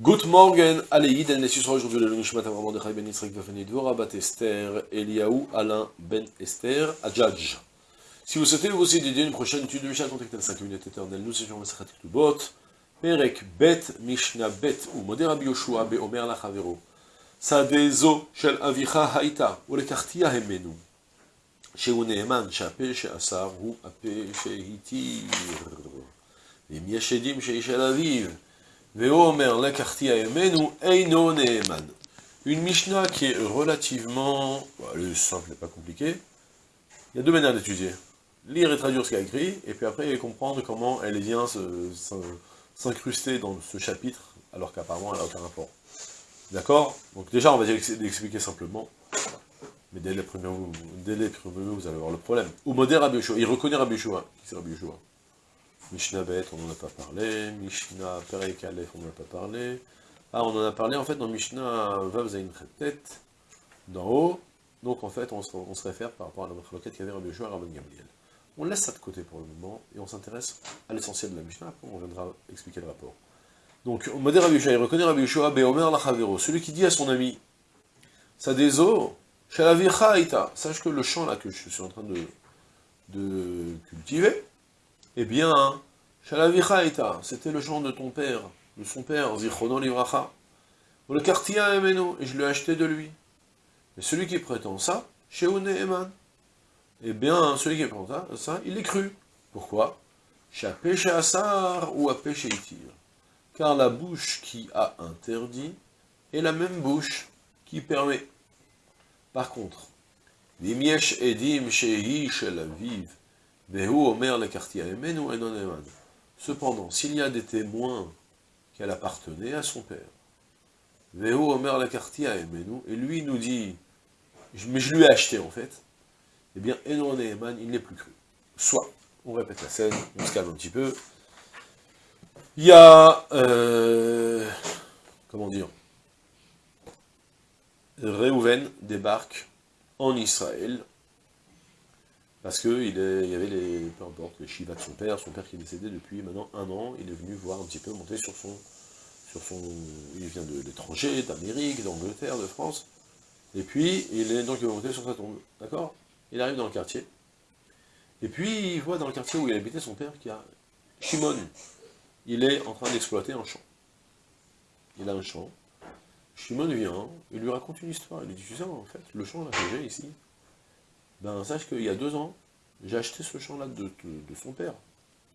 Good morning, Aleïd, elle sera aujourd'hui le Nishmat Avram Dechai Ben Yitzhak Vafani Dvora Bat Esther, Eliaou Alain Ben Esther, Adjadj. Si vous souhaitez vous aussi dédier une prochaine étude de Mishnah, contactez le 5 minutes éternelles, nous sommes Masachat Ktubot, Perek Bet Mishnah Bet, ou Moder Rabbi Yoshua Be Omer Lachavero, Sadezo Shel Avicha Haïta, ou le Kartia Hemenu, שהוא נאמן שהפה שאסר הוא הפה שהתיר. ואם יש עדים שאיש על אביו, une Mishnah qui est relativement... Bah, simple n'est pas compliqué. Il y a deux manières d'étudier. Lire et traduire ce qu'il y a écrit, et puis après comprendre comment elle vient s'incruster dans ce chapitre, alors qu'apparemment elle n'a aucun rapport. D'accord? Donc déjà, on va l'expliquer simplement. Mais dès les, premiers, dès les premiers, vous allez voir le problème. Ou modère Rabbi Il reconnaît Rabbi Yeshua. Qui c'est Rabbi Yeshua? Mishnah Bet, on n'en a pas parlé. Mishnah Perek Aleph, on n'en a pas parlé. Ah, on en a parlé en fait dans Mishnah Vav Zain tête d'en haut. Donc en fait, on se, on réfère par rapport à la requête qu'il y avait Rabbi Yoshua et Rabbi Gabriel. On laisse ça de côté pour le moment, et on s'intéresse à l'essentiel de la Mishnah, après on viendra expliquer le rapport. Donc, modère Rabbi Yoshua, il reconnaît Rabbi Yoshua, Beomer Lachavero, celui qui dit à son ami, ça des eaux, Sache que le champ là que je suis en train de cultiver, eh bien, c'était le champ de ton père, de son père, Zichrono Livracha. Le quartier Emeno, et je l'ai acheté de lui. Et celui qui prétend ça, Sheone Eman. Eh bien, celui qui prétend ça, il est cru. Pourquoi? Péché Asar ou. Car la bouche qui a interdit est la même bouche qui permet. Par contre, Cependant, s'il y a des témoins qu'elle appartenait à son père, et lui nous dit, mais je lui ai acheté en fait, eh bien, Enon il n'est plus cru. Soit, on répète la scène, on se calme un petit peu, il y a, euh, comment dire, Réhouven débarque en Israël, parce qu'il il y avait les, peu importe, les Shiva de son père, son père qui est décédé depuis maintenant un an, il est venu voir un petit peu monter sur son, sur son, il vient de l'étranger, d'Amérique, d'Angleterre, de France, et puis il est donc il va monter sur sa tombe, d'accord? Il arrive dans le quartier, et puis il voit dans le quartier où il habitait son père qu'il y a Shimon, il est en train d'exploiter un champ, il a un champ, Shimon vient, il lui raconte une histoire, il lui dit, tu sais, en fait, le champ là que j'ai ici, ben sache qu'il y a deux ans, j'ai acheté ce champ-là de, son père,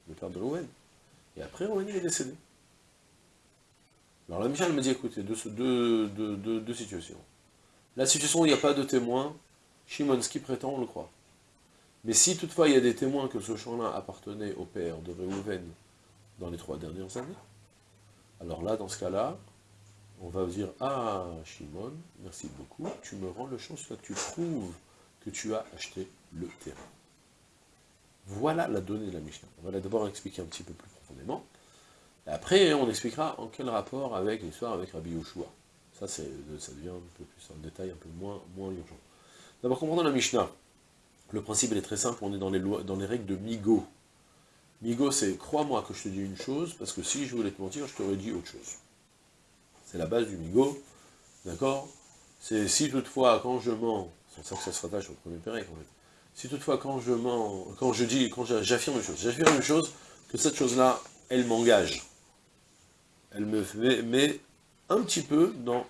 le père de Rowen. Et après, Rowen, il est décédé. Alors la Michel m'a dit, écoutez, deux, deux, situations. La situation où il n'y a pas de témoin, Shimon, ce qu'il prétend, on le croit. Mais si toutefois il y a des témoins que ce champ-là appartenait au père de Reuven dans les trois dernières années, alors là, dans ce cas-là, on va dire, ah, Shimon, merci beaucoup, tu me rends le champ, soit tu prouves que tu as acheté le terrain. Voilà la donnée de la Mishnah. On va d'abord expliquer un petit peu plus profondément. après, on expliquera en quel rapport avec l'histoire avec Rabbi Yoshua. Ça, ça devient un peu plus en détail, un peu moins, moins urgent. D'abord, comprenons la Mishnah. Le principe est très simple, on est dans les, lois, dans les règles de Migo. Migo, c'est crois-moi que je te dis une chose, parce que si je voulais te mentir, je t'aurais dit autre chose. C'est la base du Migo, d'accord? C'est si toutefois, quand je mens, c'est ça que ça se rattache au premier fait. Si toutefois, quand je quand je dis, quand j'affirme une chose, j'affirme une chose, que cette chose-là, elle m'engage. Elle me met un petit peu dans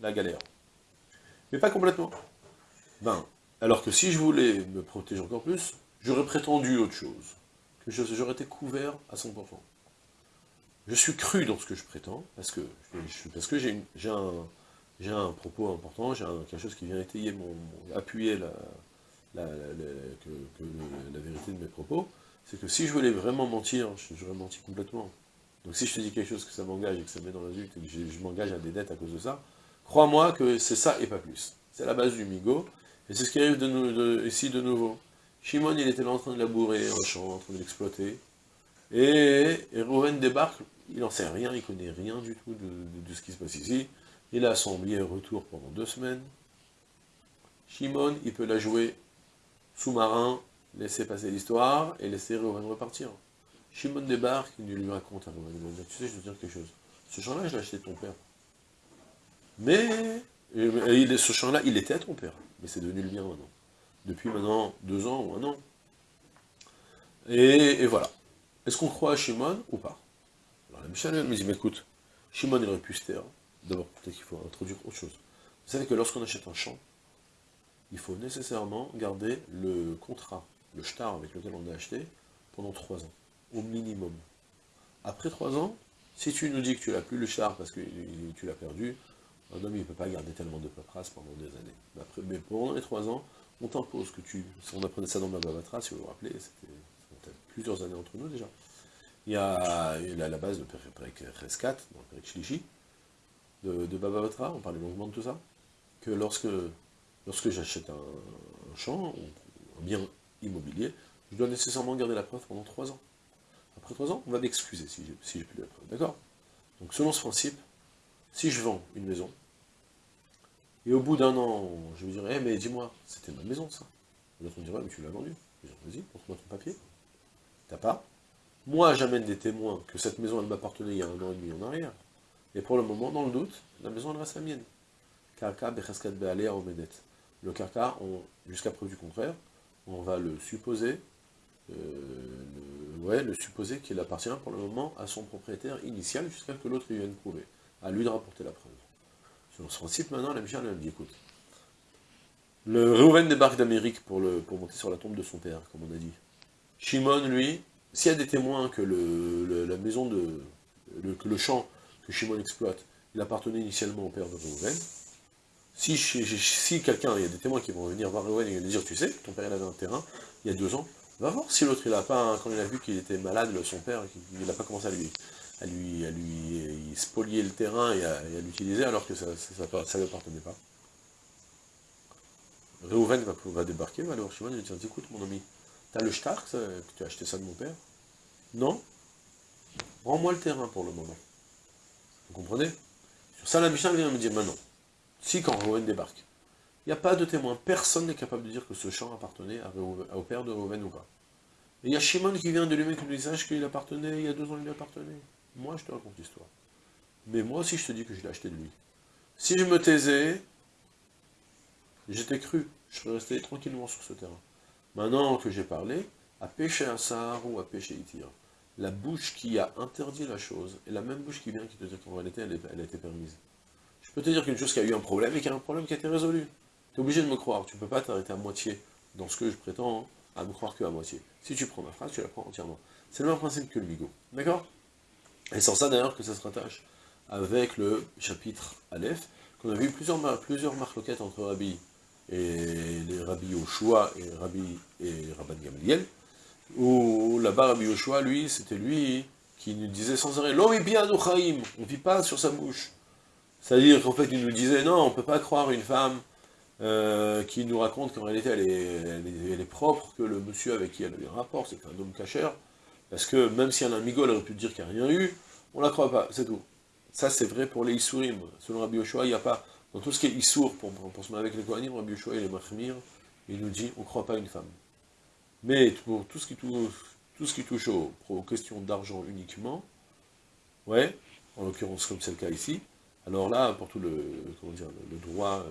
la galère. Mais pas complètement. Ben, alors que si je voulais me protéger encore plus, j'aurais prétendu autre chose. Que j'aurais été couvert à 100%. Je suis cru dans ce que je prétends, parce que j'ai un, j'ai un propos important, j'ai quelque chose qui vient étayer, mon, appuyer la, la, vérité de mes propos, c'est que si je voulais vraiment mentir, j'aurais menti complètement. Donc si je te dis quelque chose que ça m'engage et que ça me met dans la et que je, m'engage à des dettes à cause de ça, crois-moi que c'est ça et pas plus. C'est la base du migo, et c'est ce qui arrive ici de nouveau. Shimon, il était là en train de labourer un champ, en train de l'exploiter, et, et débarque, il n'en sait rien, il connaît rien du tout de, de ce qui se passe ici, il a son billet retour pendant deux semaines. Shimon, il peut la jouer sous-marin, laisser passer l'histoire, et laisser Reuven repartir. Shimon débarque, il lui raconte à tu sais, je veux dire quelque chose. ce champ-là, je l'ai acheté de ton père. Mais, et ce champ-là, il était à ton père, mais c'est devenu le mien maintenant. Depuis maintenant deux ans ou un an. Et, voilà. Est-ce qu'on croit à Shimon ou pas? Alors la Mishnah me dit, mais écoute, Shimon il aurait pu se taire. D'abord, peut-être qu'il faut introduire autre chose. Vous savez que lorsqu'on achète un champ, il faut nécessairement garder le contrat, le shtar avec lequel on a acheté, pendant trois ans, au minimum. Après trois ans, si tu nous dis que tu n'as plus le char parce que tu l'as perdu, un homme il ne peut pas garder tellement de paperasse pendant des années. Mais, après, mais pendant les trois ans, on t'impose que tu... On apprenait ça dans ma Babatra, si vous vous rappelez, c'était plusieurs années entre nous déjà. Il y a, la base de Perek Reskat, dans Perek Shlishi, de, de Babatra, on parlait longuement de tout ça, que lorsque, lorsque j'achète un, champ, un bien immobilier, je dois nécessairement garder la preuve pendant trois ans. Après trois ans, on va m'excuser si j'ai si plus la preuve, d'accord? Donc selon ce principe, si je vends une maison, et au bout d'un an, je me dirais, eh, mais dis-moi, c'était ma maison ça. L'autre me dirait, mais tu l'as vendue. Vas-y, montre-moi ton papier. T'as pas? Moi, j'amène des témoins que cette maison, elle m'appartenait il y a un an et demi en arrière. Et pour le moment, dans le doute, la maison, elle reste la mienne. Kaka, Bechaskat, Bealea, Omedet. Le Kaka, jusqu'à preuve du contraire, on va le supposer, euh, le, ouais, le supposer qu'il appartient pour le moment à son propriétaire initial jusqu'à ce que l'autre vienne prouver. À lui de rapporter la preuve. Sur ce principe, maintenant, la Michel elle dit, écoute, le Reuven débarque d'Amérique pour, monter sur la tombe de son père, comme on a dit. Shimon, lui, s'il y a des témoins que la maison de... Le champ que Shimon exploite, il appartenait initialement au père de Reuven, si, quelqu'un, il y a des témoins qui vont venir voir Reuven et lui dire, tu sais, ton père il avait un terrain, il y a deux ans, va voir si l'autre il a pas, quand il a vu qu'il était malade, son père, il n'a pas commencé à lui, à lui, à lui spolier le terrain et à, l'utiliser alors que ça ne lui appartenait pas. Reuven va, va débarquer, va aller voir Shimon et lui dire, écoute mon ami, t'as le shtar, que tu as acheté ça de mon père? Non? Rends-moi le terrain pour le moment. Vous comprenez? Sur ça, la vient me dire, maintenant, si quand Reuven débarque, il n'y a pas de témoin, personne n'est capable de dire que ce champ appartenait au père de Reuven ou pas. Et il y a Shimon qui vient de lui qui nous sache qu'il appartenait, il y a deux ans il lui appartenait. Moi je te raconte l'histoire. Mais moi aussi je te dis que je l'ai acheté de lui. Si je me taisais, j'étais cru, je serais resté tranquillement sur ce terrain. Maintenant que j'ai parlé, à pécher un sahar ou à pécher Itir, la bouche qui a interdit la chose, est la même bouche qui vient qui te dit qu'en réalité elle, a été permise. Je peux te dire qu'une chose qui a eu un problème et qu'il y a un problème qui a été résolu. Tu es obligé de me croire, tu ne peux pas t'arrêter à moitié dans ce que je prétends, à me croire que à moitié. Si tu prends ma phrase, tu la prends entièrement. C'est le même principe que le bigot. D'accord? Et sans ça d'ailleurs que ça se rattache avec le chapitre Aleph, qu'on a vu plusieurs, plusieurs marloquettes entre Rabbi et les Rabbi Yoshua et Rabbi et Rabban Gamliel, où là-bas Rabbi Yoshua, lui, c'était lui qui nous disait sans arrêt, l'homme est bien on ne vit pas sur sa bouche. C'est-à-dire qu'en fait, il nous disait, non, on ne peut pas croire une femme euh, qui nous raconte qu'en réalité, elle est, elle, est, propre, que le monsieur avec qui elle a eu un rapport, c'est un homme cachère, parce que même si un migo, elle aurait pu dire qu'il n'y a rien eu, on la croit pas, c'est tout. Ça, c'est vrai pour les Issourim. Selon Rabbi Yoshua, il n'y a pas... Dans tout ce qui est Issour, pour, pour, se mettre avec les Kohanim, Rabbi Yoshua, il est Mahmir, il nous dit, on ne croit pas une femme. Mais pour tout ce qui touche, tout ce qui touche aux, questions d'argent uniquement, ouais, en l'occurrence comme c'est le cas ici, alors là, pour tout le, le droit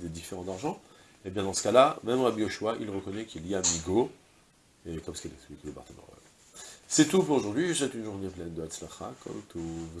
des différents d'argent, eh bien dans ce cas-là, même Rabbi Yoshua, il reconnaît qu'il y a Migo, et comme ce qu'il explique le Barthénor. C'est tout pour aujourd'hui, c'est une journée pleine de Hatzlacha, comme tout vous.